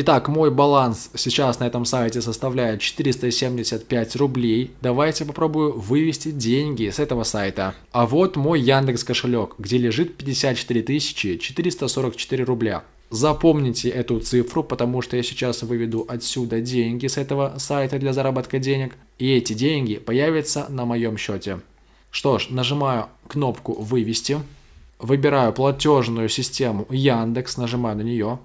Итак, мой баланс сейчас на этом сайте составляет 475 рублей. Давайте попробую вывести деньги с этого сайта. А вот мой Яндекс кошелек, где лежит 54 444 рубля. Запомните эту цифру, потому что я сейчас выведу отсюда деньги с этого сайта для заработка денег. И эти деньги появятся на моем счете. Что ж, нажимаю кнопку «Вывести». Выбираю платежную систему Яндекс, нажимаю на нее.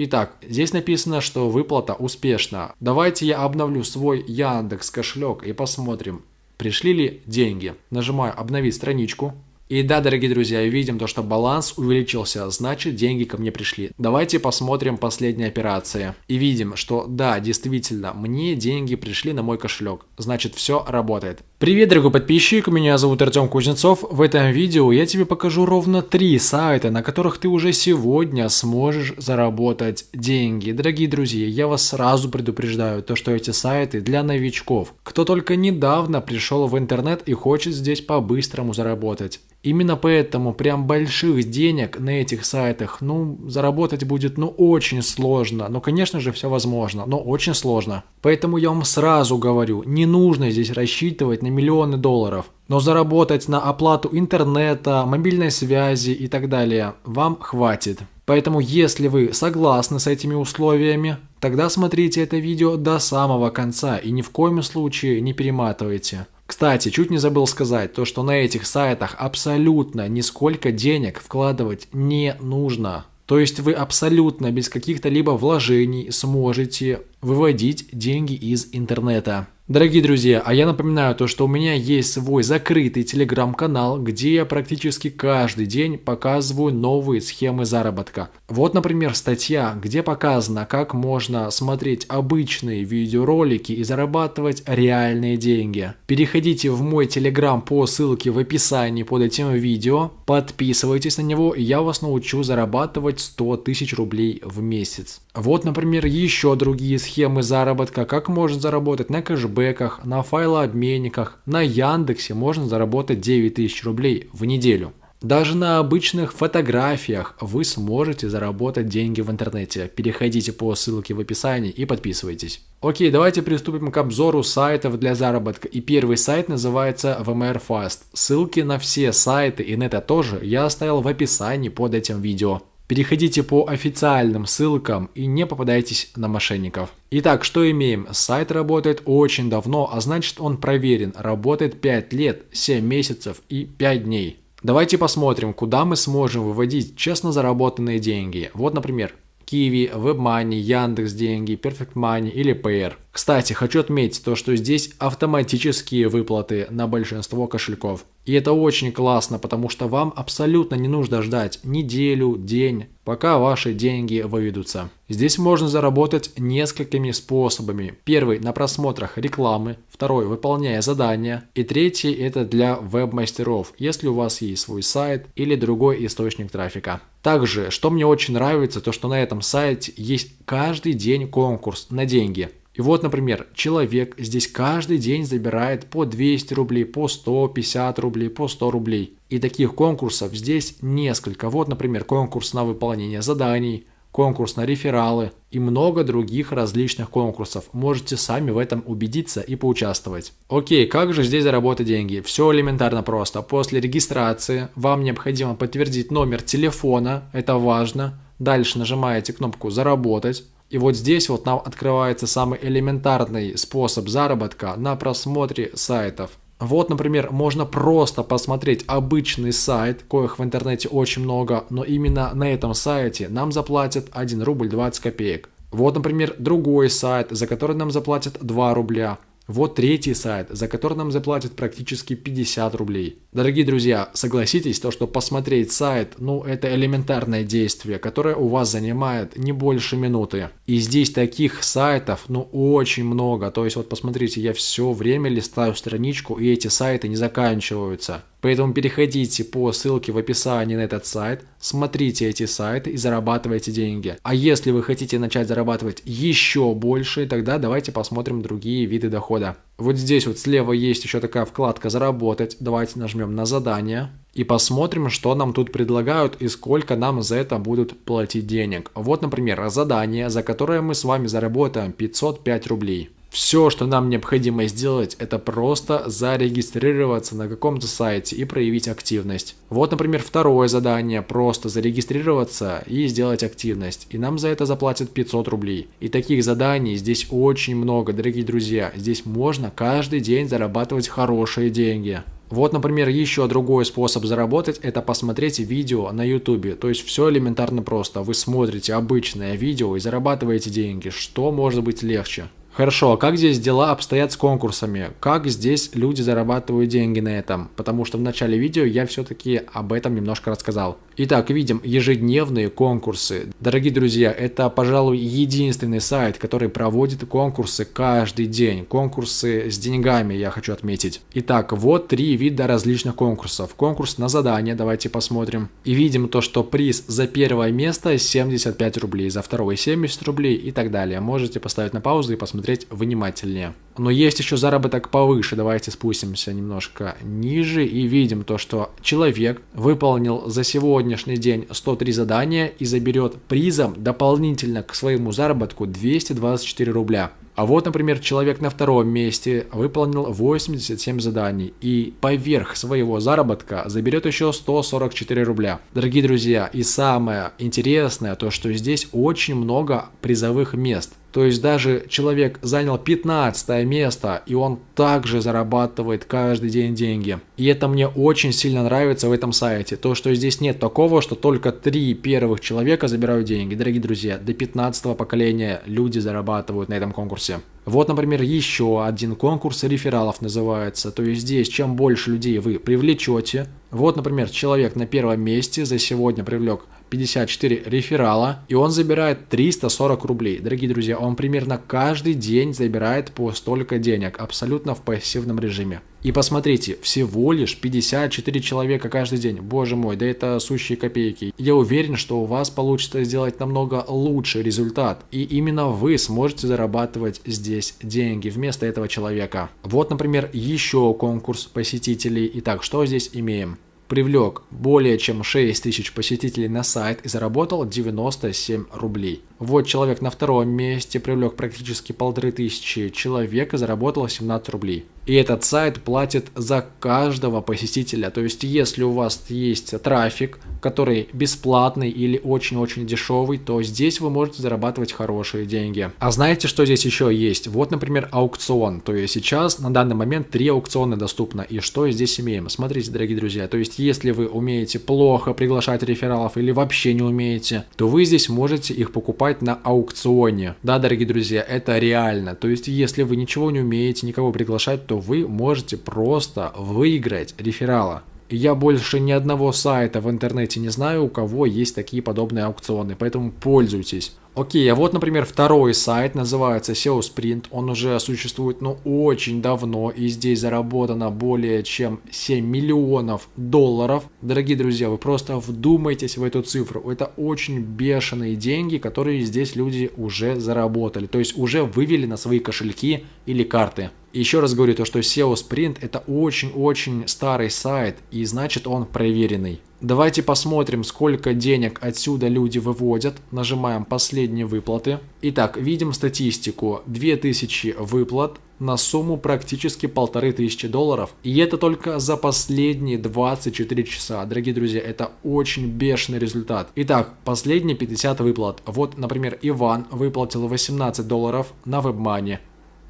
Итак, здесь написано, что выплата успешна. Давайте я обновлю свой Яндекс кошелек и посмотрим, пришли ли деньги. Нажимаю «Обновить страничку». И да, дорогие друзья, видим то, что баланс увеличился, значит деньги ко мне пришли. Давайте посмотрим последние операции. И видим, что да, действительно, мне деньги пришли на мой кошелек. Значит все работает. Привет, дорогой подписчик, меня зовут Артем Кузнецов. В этом видео я тебе покажу ровно три сайта, на которых ты уже сегодня сможешь заработать деньги. Дорогие друзья, я вас сразу предупреждаю, то что эти сайты для новичков. Кто только недавно пришел в интернет и хочет здесь по-быстрому заработать. Именно поэтому прям больших денег на этих сайтах, ну, заработать будет, ну, очень сложно. Ну, конечно же, все возможно, но очень сложно. Поэтому я вам сразу говорю, не нужно здесь рассчитывать миллионы долларов. Но заработать на оплату интернета, мобильной связи и так далее вам хватит. Поэтому если вы согласны с этими условиями, тогда смотрите это видео до самого конца и ни в коем случае не перематывайте. Кстати, чуть не забыл сказать, то что на этих сайтах абсолютно нисколько денег вкладывать не нужно. То есть вы абсолютно без каких-то либо вложений сможете выводить деньги из интернета. Дорогие друзья, а я напоминаю то, что у меня есть свой закрытый телеграм-канал, где я практически каждый день показываю новые схемы заработка. Вот, например, статья, где показано, как можно смотреть обычные видеоролики и зарабатывать реальные деньги. Переходите в мой телеграм по ссылке в описании под этим видео, подписывайтесь на него, и я вас научу зарабатывать 100 тысяч рублей в месяц. Вот, например, еще другие схемы заработка, как можно заработать на кэшбэках, на файлообменниках, на Яндексе можно заработать 9000 рублей в неделю. Даже на обычных фотографиях вы сможете заработать деньги в интернете. Переходите по ссылке в описании и подписывайтесь. Окей, давайте приступим к обзору сайтов для заработка. И первый сайт называется VMware Fast. Ссылки на все сайты и на это тоже я оставил в описании под этим видео. Переходите по официальным ссылкам и не попадайтесь на мошенников. Итак, что имеем? Сайт работает очень давно, а значит он проверен. Работает 5 лет, 7 месяцев и 5 дней. Давайте посмотрим, куда мы сможем выводить честно заработанные деньги. Вот, например, Kiwi, WebMoney, Яндекс Деньги, Perfect Money или PR. Кстати, хочу отметить то, что здесь автоматические выплаты на большинство кошельков. И это очень классно, потому что вам абсолютно не нужно ждать неделю, день, пока ваши деньги выведутся. Здесь можно заработать несколькими способами. Первый на просмотрах рекламы, второй выполняя задания и третий это для веб-мастеров, если у вас есть свой сайт или другой источник трафика. Также, что мне очень нравится, то что на этом сайте есть каждый день конкурс на деньги. И вот, например, человек здесь каждый день забирает по 200 рублей, по 150 рублей, по 100 рублей. И таких конкурсов здесь несколько. Вот, например, конкурс на выполнение заданий, конкурс на рефералы и много других различных конкурсов. Можете сами в этом убедиться и поучаствовать. Окей, как же здесь заработать деньги? Все элементарно просто. После регистрации вам необходимо подтвердить номер телефона, это важно. Дальше нажимаете кнопку «Заработать». И вот здесь вот нам открывается самый элементарный способ заработка на просмотре сайтов. Вот, например, можно просто посмотреть обычный сайт, коих в интернете очень много, но именно на этом сайте нам заплатят 1 рубль 20 копеек. Вот, например, другой сайт, за который нам заплатят 2 рубля. Вот третий сайт, за который нам заплатят практически 50 рублей. Дорогие друзья, согласитесь, то, что посмотреть сайт, ну это элементарное действие, которое у вас занимает не больше минуты. И здесь таких сайтов, ну очень много. То есть вот посмотрите, я все время листаю страничку и эти сайты не заканчиваются. Поэтому переходите по ссылке в описании на этот сайт, смотрите эти сайты и зарабатывайте деньги. А если вы хотите начать зарабатывать еще больше, тогда давайте посмотрим другие виды дохода. Вот здесь вот слева есть еще такая вкладка «Заработать». Давайте нажмем на задание и посмотрим, что нам тут предлагают и сколько нам за это будут платить денег. Вот, например, задание, за которое мы с вами заработаем 505 рублей. Все, что нам необходимо сделать, это просто зарегистрироваться на каком-то сайте и проявить активность. Вот, например, второе задание, просто зарегистрироваться и сделать активность. И нам за это заплатят 500 рублей. И таких заданий здесь очень много, дорогие друзья. Здесь можно каждый день зарабатывать хорошие деньги. Вот, например, еще другой способ заработать – это посмотреть видео на YouTube. То есть все элементарно просто. Вы смотрите обычное видео и зарабатываете деньги. Что может быть легче? Хорошо, а как здесь дела обстоят с конкурсами? Как здесь люди зарабатывают деньги на этом? Потому что в начале видео я все-таки об этом немножко рассказал. Итак, видим ежедневные конкурсы. Дорогие друзья, это, пожалуй, единственный сайт, который проводит конкурсы каждый день. Конкурсы с деньгами, я хочу отметить. Итак, вот три вида различных конкурсов. Конкурс на задание, давайте посмотрим. И видим то, что приз за первое место 75 рублей, за второе 70 рублей и так далее. Можете поставить на паузу и посмотреть внимательнее. Но есть еще заработок повыше. Давайте спустимся немножко ниже и видим то, что человек выполнил за сегодняшний день 103 задания и заберет призом дополнительно к своему заработку 224 рубля. А вот, например, человек на втором месте выполнил 87 заданий и поверх своего заработка заберет еще 144 рубля. Дорогие друзья, и самое интересное то, что здесь очень много призовых мест. То есть даже человек занял 15 место, и он также зарабатывает каждый день деньги. И это мне очень сильно нравится в этом сайте. То, что здесь нет такого, что только три первых человека забирают деньги. Дорогие друзья, до 15 поколения люди зарабатывают на этом конкурсе. Вот, например, еще один конкурс рефералов называется. То есть здесь, чем больше людей вы привлечете. Вот, например, человек на первом месте за сегодня привлек 54 реферала, и он забирает 340 рублей. Дорогие друзья, он примерно каждый день забирает по столько денег, абсолютно в пассивном режиме. И посмотрите, всего лишь 54 человека каждый день. Боже мой, да это сущие копейки. Я уверен, что у вас получится сделать намного лучший результат. И именно вы сможете зарабатывать здесь деньги вместо этого человека. Вот, например, еще конкурс посетителей. Итак, что здесь имеем? привлек более чем 6 тысяч посетителей на сайт и заработал 97 рублей. Вот человек на втором месте привлек практически полторы тысячи человек и заработал 17 рублей. И этот сайт платит за каждого посетителя. То есть, если у вас есть трафик, который бесплатный или очень-очень дешевый, то здесь вы можете зарабатывать хорошие деньги. А знаете, что здесь еще есть? Вот, например, аукцион. То есть сейчас на данный момент три аукциона доступно. И что здесь имеем? Смотрите, дорогие друзья. То есть, если вы умеете плохо приглашать рефералов или вообще не умеете, то вы здесь можете их покупать на аукционе. Да, дорогие друзья, это реально. То есть, если вы ничего не умеете, никого приглашать, то вы можете просто выиграть реферала. Я больше ни одного сайта в интернете не знаю, у кого есть такие подобные аукционы, поэтому пользуйтесь. Окей, а вот, например, второй сайт называется SEO Sprint. Он уже существует, ну, очень давно, и здесь заработано более чем 7 миллионов долларов. Дорогие друзья, вы просто вдумайтесь в эту цифру. Это очень бешеные деньги, которые здесь люди уже заработали. То есть уже вывели на свои кошельки или карты. Еще раз говорю, то, что SEO Sprint это очень-очень старый сайт, и значит он проверенный. Давайте посмотрим, сколько денег отсюда люди выводят. Нажимаем «Последние выплаты». Итак, видим статистику. 2000 выплат на сумму практически полторы тысячи долларов. И это только за последние 24 часа. Дорогие друзья, это очень бешеный результат. Итак, последние 50 выплат. Вот, например, Иван выплатил 18 долларов на WebMoney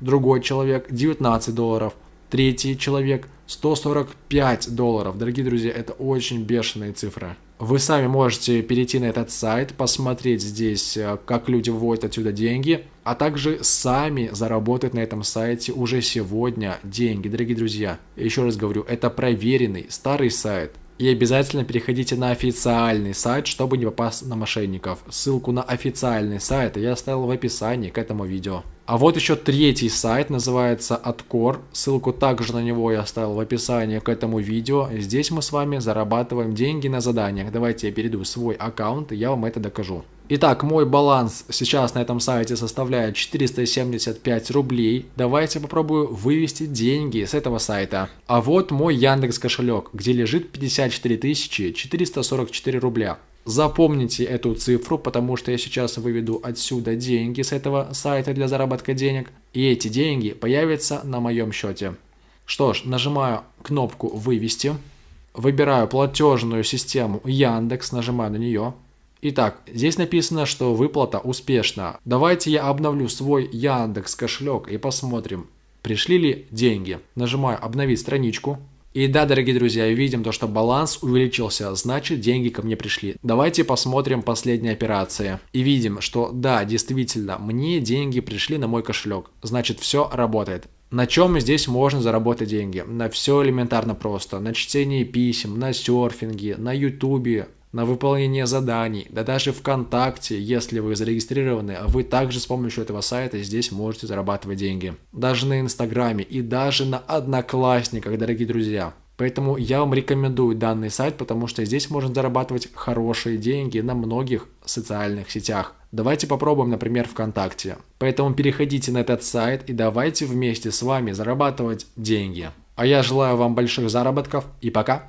другой человек 19 долларов, третий человек 145 долларов. Дорогие друзья, это очень бешеные цифры. Вы сами можете перейти на этот сайт, посмотреть здесь, э, как люди выводят отсюда деньги, а также сами заработать на этом сайте уже сегодня деньги. Дорогие друзья, еще раз говорю, это проверенный старый сайт, И обязательно переходите на официальный сайт, чтобы не попасть на мошенников. Ссылку на официальный сайт я оставил в описании к этому видео. А вот еще третий сайт, называется Откор. Ссылку также на него я оставил в описании к этому видео. Здесь мы с вами зарабатываем деньги на заданиях. Давайте я перейду в свой аккаунт и я вам это докажу. Итак, мой баланс сейчас на этом сайте составляет 475 рублей. Давайте попробую вывести деньги с этого сайта. А вот мой Яндекс кошелек, где лежит 54 444 рубля. Запомните эту цифру, потому что я сейчас выведу отсюда деньги с этого сайта для заработка денег. И эти деньги появятся на моем счете. Что ж, нажимаю кнопку «Вывести». Выбираю платежную систему Яндекс, нажимаю на нее. Итак, здесь написано, что выплата успешна. Давайте я обновлю свой Яндекс кошелек и посмотрим, пришли ли деньги. Нажимаю «Обновить страничку». И да, дорогие друзья, видим то, что баланс увеличился, значит деньги ко мне пришли. Давайте посмотрим последние операции. И видим, что да, действительно, мне деньги пришли на мой кошелек. Значит, все работает. На чем здесь можно заработать деньги? На все элементарно просто. На чтении писем, на серфинге, на ютубе, на выполнение заданий, да даже ВКонтакте, если вы зарегистрированы, вы также с помощью этого сайта здесь можете зарабатывать деньги. Даже на Инстаграме и даже на Одноклассниках, дорогие друзья. Поэтому я вам рекомендую данный сайт, потому что здесь можно зарабатывать хорошие деньги на многих социальных сетях. Давайте попробуем, например, ВКонтакте. Поэтому переходите на этот сайт и давайте вместе с вами зарабатывать деньги. А я желаю вам больших заработков и пока!